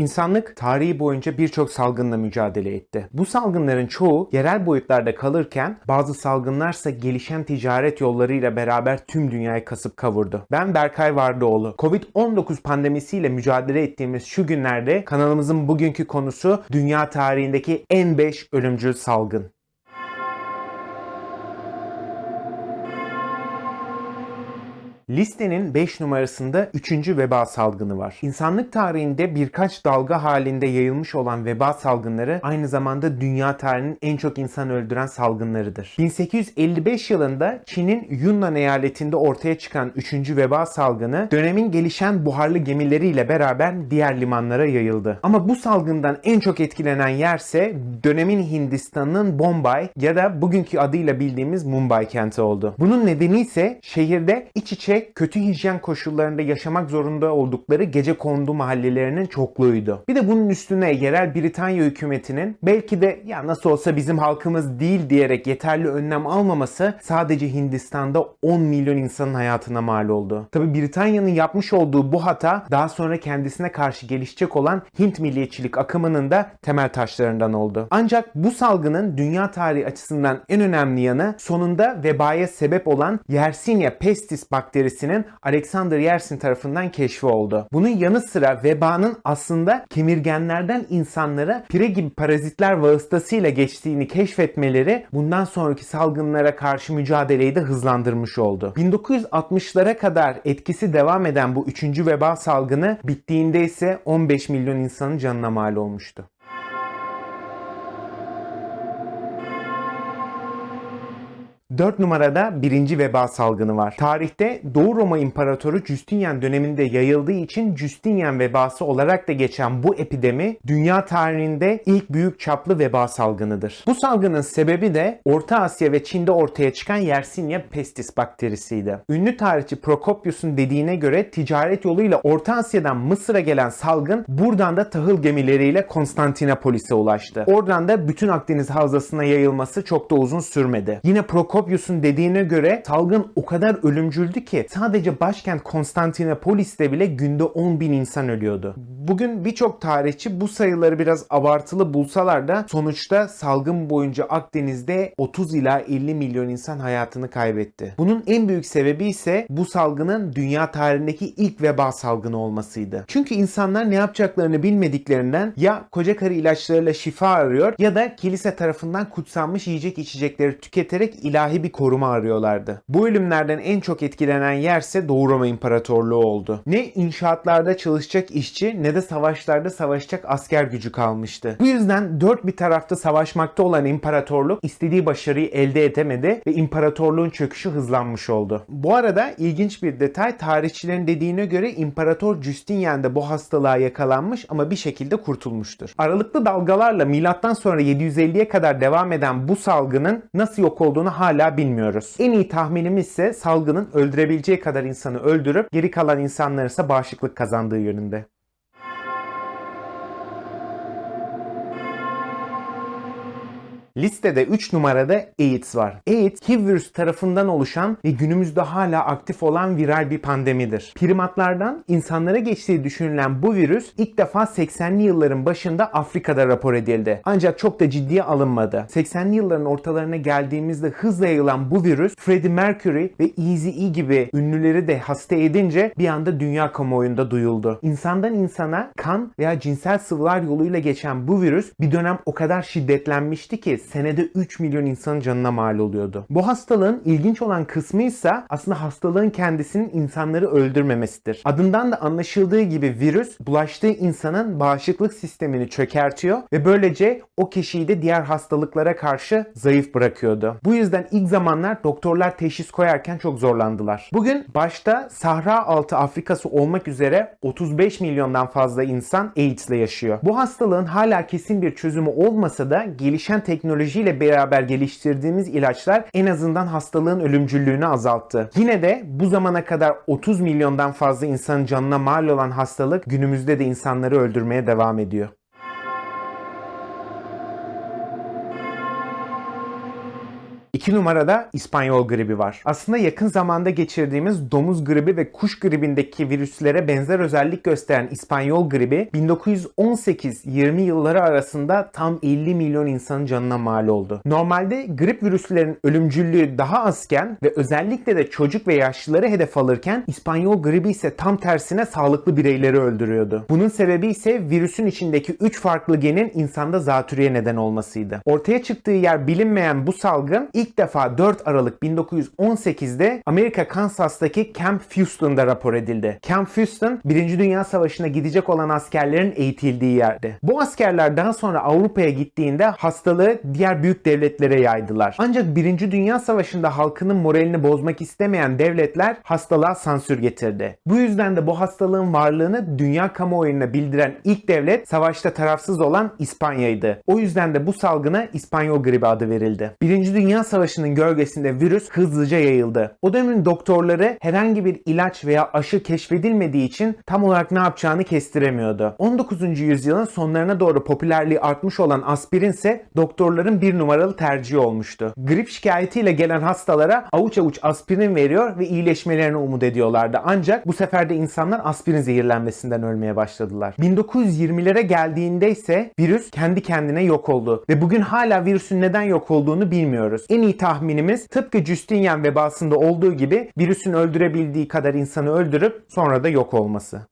İnsanlık tarihi boyunca birçok salgınla mücadele etti. Bu salgınların çoğu yerel boyutlarda kalırken bazı salgınlarsa gelişen ticaret yollarıyla beraber tüm dünyayı kasıp kavurdu. Ben Berkay Vardıoğlu. Covid-19 pandemisiyle mücadele ettiğimiz şu günlerde kanalımızın bugünkü konusu dünya tarihindeki en 5 ölümcül salgın. Listenin 5 numarasında 3. veba salgını var. İnsanlık tarihinde birkaç dalga halinde yayılmış olan veba salgınları aynı zamanda dünya tarihinin en çok insan öldüren salgınlarıdır. 1855 yılında Çin'in Yunnan eyaletinde ortaya çıkan 3. veba salgını dönemin gelişen buharlı gemileriyle beraber diğer limanlara yayıldı. Ama bu salgından en çok etkilenen yerse dönemin Hindistan'ın Bombay ya da bugünkü adıyla bildiğimiz Mumbai kenti oldu. Bunun nedeni ise şehirde iç içe kötü hijyen koşullarında yaşamak zorunda oldukları gece kondu mahallelerinin çokluğuydu. Bir de bunun üstüne yerel Britanya hükümetinin belki de ya nasıl olsa bizim halkımız değil diyerek yeterli önlem almaması sadece Hindistan'da 10 milyon insanın hayatına mal oldu. Tabi Britanya'nın yapmış olduğu bu hata daha sonra kendisine karşı gelişecek olan Hint milliyetçilik akımının da temel taşlarından oldu. Ancak bu salgının dünya tarihi açısından en önemli yanı sonunda vebaya sebep olan Yersinia pestis bakterisi bakterisinin Alexander Yersin tarafından keşfi oldu. Bunun yanı sıra vebanın aslında kemirgenlerden insanlara pire gibi parazitler vasıtasıyla geçtiğini keşfetmeleri bundan sonraki salgınlara karşı mücadeleyi de hızlandırmış oldu. 1960'lara kadar etkisi devam eden bu 3. veba salgını bittiğinde ise 15 milyon insanın canına mal olmuştu. 4 numarada birinci veba salgını var. Tarihte Doğu Roma İmparatoru Justinian döneminde yayıldığı için Justinian vebası olarak da geçen bu epidemi dünya tarihinde ilk büyük çaplı veba salgınıdır. Bu salgının sebebi de Orta Asya ve Çin'de ortaya çıkan Yersinia pestis bakterisiydi. Ünlü tarihçi Prokopius'un dediğine göre ticaret yoluyla Orta Asya'dan Mısır'a gelen salgın buradan da tahıl gemileriyle Konstantinopolis'e ulaştı. Oradan da bütün Akdeniz havzasına yayılması çok da uzun sürmedi. Yine Prokopius Prokopius'un dediğine göre salgın o kadar ölümcüldü ki sadece başkent Konstantinopolis'te bile günde 10 bin insan ölüyordu. Bugün birçok tarihçi bu sayıları biraz abartılı bulsalar da sonuçta salgın boyunca Akdeniz'de 30 ila 50 milyon insan hayatını kaybetti. Bunun en büyük sebebi ise bu salgının dünya tarihindeki ilk veba salgını olmasıydı. Çünkü insanlar ne yapacaklarını bilmediklerinden ya koca karı ilaçlarıyla şifa arıyor ya da kilise tarafından kutsanmış yiyecek içecekleri tüketerek ilahi bir koruma arıyorlardı. Bu ölümlerden en çok etkilenen yerse Doğu Roma İmparatorluğu oldu. Ne inşaatlarda çalışacak işçi ne de savaşlarda savaşacak asker gücü kalmıştı. Bu yüzden dört bir tarafta savaşmakta olan imparatorluk istediği başarıyı elde edemedi ve imparatorluğun çöküşü hızlanmış oldu. Bu arada ilginç bir detay tarihçilerin dediğine göre İmparator Justinian de bu hastalığa yakalanmış ama bir şekilde kurtulmuştur. Aralıklı dalgalarla milattan sonra 750'ye kadar devam eden bu salgının nasıl yok olduğunu hala hala bilmiyoruz. En iyi tahminimiz ise salgının öldürebileceği kadar insanı öldürüp geri kalan insanların ise bağışıklık kazandığı yönünde. Listede 3 numarada AIDS var. AIDS, HIV virüs tarafından oluşan ve günümüzde hala aktif olan viral bir pandemidir. Primatlardan insanlara geçtiği düşünülen bu virüs ilk defa 80'li yılların başında Afrika'da rapor edildi. Ancak çok da ciddiye alınmadı. 80'li yılların ortalarına geldiğimizde hızla yayılan bu virüs Freddie Mercury ve Eazy-E gibi ünlüleri de hasta edince bir anda dünya kamuoyunda duyuldu. İnsandan insana kan veya cinsel sıvılar yoluyla geçen bu virüs bir dönem o kadar şiddetlenmişti ki senede 3 milyon insanın canına mal oluyordu. Bu hastalığın ilginç olan kısmı ise aslında hastalığın kendisinin insanları öldürmemesidir. Adından da anlaşıldığı gibi virüs bulaştığı insanın bağışıklık sistemini çökertiyor ve böylece o kişiyi de diğer hastalıklara karşı zayıf bırakıyordu. Bu yüzden ilk zamanlar doktorlar teşhis koyarken çok zorlandılar. Bugün başta Sahra altı Afrikası olmak üzere 35 milyondan fazla insan AIDS ile yaşıyor. Bu hastalığın hala kesin bir çözümü olmasa da gelişen teknoloji teknolojiyle beraber geliştirdiğimiz ilaçlar en azından hastalığın ölümcüllüğünü azalttı. Yine de bu zamana kadar 30 milyondan fazla insanın canına mal olan hastalık günümüzde de insanları öldürmeye devam ediyor. 2 numarada İspanyol gribi var. Aslında yakın zamanda geçirdiğimiz domuz gribi ve kuş gribindeki virüslere benzer özellik gösteren İspanyol gribi 1918-20 yılları arasında tam 50 milyon insanın canına mal oldu. Normalde grip virüslerin ölümcüllüğü daha azken ve özellikle de çocuk ve yaşlıları hedef alırken İspanyol gribi ise tam tersine sağlıklı bireyleri öldürüyordu. Bunun sebebi ise virüsün içindeki 3 farklı genin insanda zatürreye neden olmasıydı. Ortaya çıktığı yer bilinmeyen bu salgın ilk defa 4 Aralık 1918'de Amerika Kansas'taki Camp Houston'da rapor edildi. Camp Houston 1. Dünya Savaşı'na gidecek olan askerlerin eğitildiği yerdi. Bu askerler daha sonra Avrupa'ya gittiğinde hastalığı diğer büyük devletlere yaydılar. Ancak 1. Dünya Savaşı'nda halkının moralini bozmak istemeyen devletler hastalığa sansür getirdi. Bu yüzden de bu hastalığın varlığını dünya kamuoyuna bildiren ilk devlet savaşta tarafsız olan İspanya'ydı. O yüzden de bu salgına İspanyol gribi adı verildi. 1. Dünya Savaşı'nın gölgesinde virüs hızlıca yayıldı. O dönemin doktorları herhangi bir ilaç veya aşı keşfedilmediği için tam olarak ne yapacağını kestiremiyordu. 19. yüzyılın sonlarına doğru popülerliği artmış olan aspirin ise doktorların bir numaralı tercihi olmuştu. Grip şikayetiyle gelen hastalara avuç avuç aspirin veriyor ve iyileşmelerini umut ediyorlardı. Ancak bu sefer de insanlar aspirin zehirlenmesinden ölmeye başladılar. 1920'lere geldiğinde ise virüs kendi kendine yok oldu ve bugün hala virüsün neden yok olduğunu bilmiyoruz. En iyi tahminimiz tıpkı Justinian vebasında olduğu gibi virüsün öldürebildiği kadar insanı öldürüp sonra da yok olması.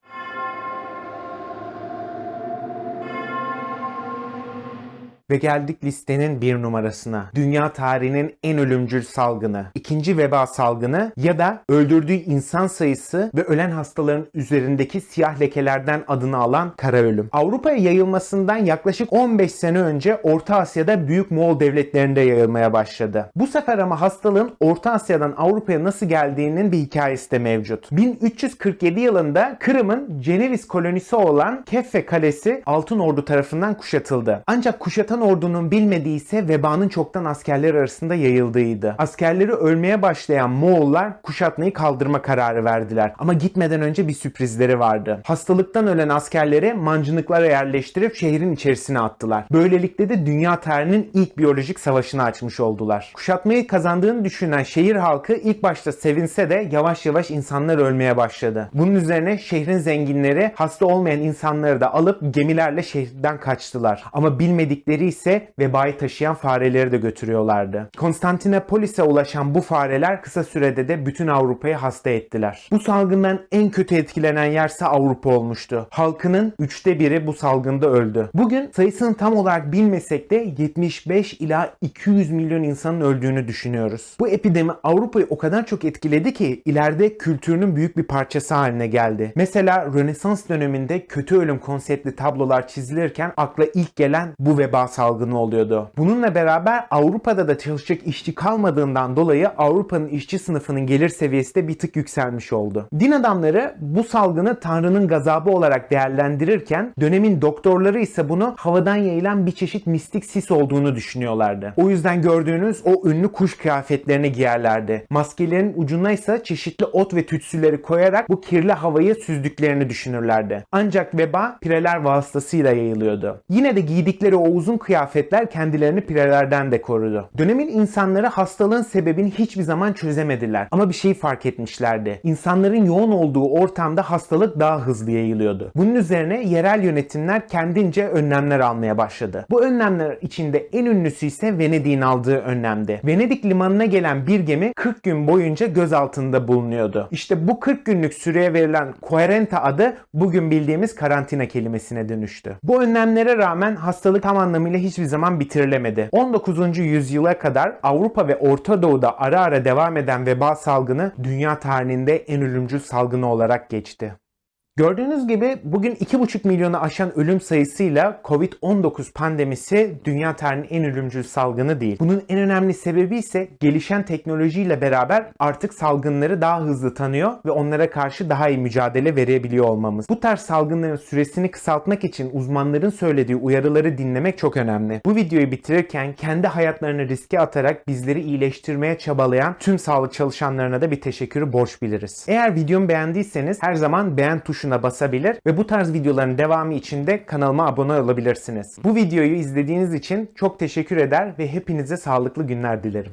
Ve geldik listenin bir numarasına. Dünya tarihinin en ölümcül salgını. ikinci veba salgını ya da öldürdüğü insan sayısı ve ölen hastaların üzerindeki siyah lekelerden adını alan kara ölüm. Avrupa'ya yayılmasından yaklaşık 15 sene önce Orta Asya'da büyük Moğol devletlerinde yayılmaya başladı. Bu sefer ama hastalığın Orta Asya'dan Avrupa'ya nasıl geldiğinin bir hikayesi de mevcut. 1347 yılında Kırım'ın Ceneviz kolonisi olan Keffe Kalesi Altın Ordu tarafından kuşatıldı. Ancak kuşatan ordunun bilmediği ise vebanın çoktan askerler arasında yayıldığıydı. Askerleri ölmeye başlayan Moğollar kuşatmayı kaldırma kararı verdiler. Ama gitmeden önce bir sürprizleri vardı. Hastalıktan ölen askerleri mancınıklara yerleştirip şehrin içerisine attılar. Böylelikle de dünya tarihinin ilk biyolojik savaşını açmış oldular. Kuşatmayı kazandığını düşünen şehir halkı ilk başta sevinse de yavaş yavaş insanlar ölmeye başladı. Bunun üzerine şehrin zenginleri hasta olmayan insanları da alıp gemilerle şehirden kaçtılar. Ama bilmedikleri ise vebayı taşıyan fareleri de götürüyorlardı. Konstantinopolis'e ulaşan bu fareler kısa sürede de bütün Avrupa'yı hasta ettiler. Bu salgından en kötü etkilenen yerse Avrupa olmuştu. Halkının üçte biri bu salgında öldü. Bugün sayısını tam olarak bilmesek de 75 ila 200 milyon insanın öldüğünü düşünüyoruz. Bu epidemi Avrupa'yı o kadar çok etkiledi ki ileride kültürünün büyük bir parçası haline geldi. Mesela Rönesans döneminde kötü ölüm konseptli tablolar çizilirken akla ilk gelen bu veba salgını oluyordu. Bununla beraber Avrupa'da da çalışacak işçi kalmadığından dolayı Avrupa'nın işçi sınıfının gelir seviyesi de bir tık yükselmiş oldu. Din adamları bu salgını Tanrı'nın gazabı olarak değerlendirirken dönemin doktorları ise bunu havadan yayılan bir çeşit mistik sis olduğunu düşünüyorlardı. O yüzden gördüğünüz o ünlü kuş kıyafetlerini giyerlerdi. Maskelerin ucuna ise çeşitli ot ve tütsüleri koyarak bu kirli havayı süzdüklerini düşünürlerdi. Ancak veba pireler vasıtasıyla yayılıyordu. Yine de giydikleri o uzun kıyafetler kendilerini pirelerden de korudu. Dönemin insanları hastalığın sebebini hiçbir zaman çözemediler. Ama bir şey fark etmişlerdi. İnsanların yoğun olduğu ortamda hastalık daha hızlı yayılıyordu. Bunun üzerine yerel yönetimler kendince önlemler almaya başladı. Bu önlemler içinde en ünlüsü ise Venedik'in aldığı önlemdi. Venedik limanına gelen bir gemi 40 gün boyunca gözaltında bulunuyordu. İşte bu 40 günlük süreye verilen Quarenta adı bugün bildiğimiz karantina kelimesine dönüştü. Bu önlemlere rağmen hastalık tam anlamıyla hiçbir zaman bitirilemedi. 19. yüzyıla kadar Avrupa ve Orta Doğu'da ara ara devam eden veba salgını dünya tarihinde en ölümcül salgını olarak geçti. Gördüğünüz gibi bugün 2,5 milyonu aşan ölüm sayısıyla Covid-19 pandemisi dünya tarihinin en ölümcül salgını değil. Bunun en önemli sebebi ise gelişen teknolojiyle beraber artık salgınları daha hızlı tanıyor ve onlara karşı daha iyi mücadele verebiliyor olmamız. Bu tarz salgınların süresini kısaltmak için uzmanların söylediği uyarıları dinlemek çok önemli. Bu videoyu bitirirken kendi hayatlarını riske atarak bizleri iyileştirmeye çabalayan tüm sağlık çalışanlarına da bir teşekkürü borç biliriz. Eğer videomu beğendiyseniz her zaman beğen tuşuna basabilir ve bu tarz videoların devamı için de kanalıma abone olabilirsiniz. Bu videoyu izlediğiniz için çok teşekkür eder ve hepinize sağlıklı günler dilerim.